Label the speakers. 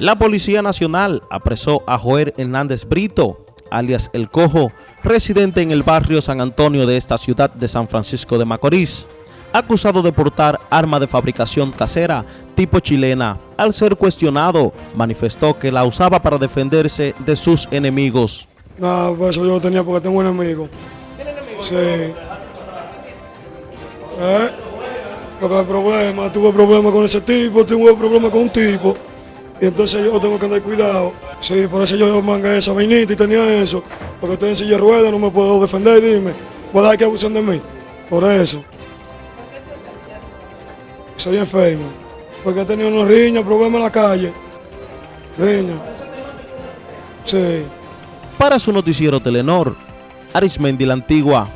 Speaker 1: La Policía Nacional apresó a Joel Hernández Brito, alias El Cojo, residente en el barrio San Antonio de esta ciudad de San Francisco de Macorís, acusado de portar arma de fabricación casera tipo chilena. Al ser cuestionado, manifestó que la usaba para defenderse de sus enemigos.
Speaker 2: No, pues eso yo lo tenía porque tengo un enemigo.
Speaker 3: ¿Tiene enemigos?
Speaker 2: Sí. ¿Eh? Porque hay problema, tuve problemas con ese tipo, tuve problemas con un tipo. Y entonces yo tengo que andar cuidado. Sí, por eso yo mangué esa vainita y tenía eso. Porque estoy en silla de ruedas, no me puedo defender, dime. ¿Puedo dejar que abusen de mí? Por eso. Soy enfermo. Porque he tenido unos riñas, problemas en la calle. Riñas. Sí.
Speaker 1: Para su noticiero Telenor, Arismendi la Antigua.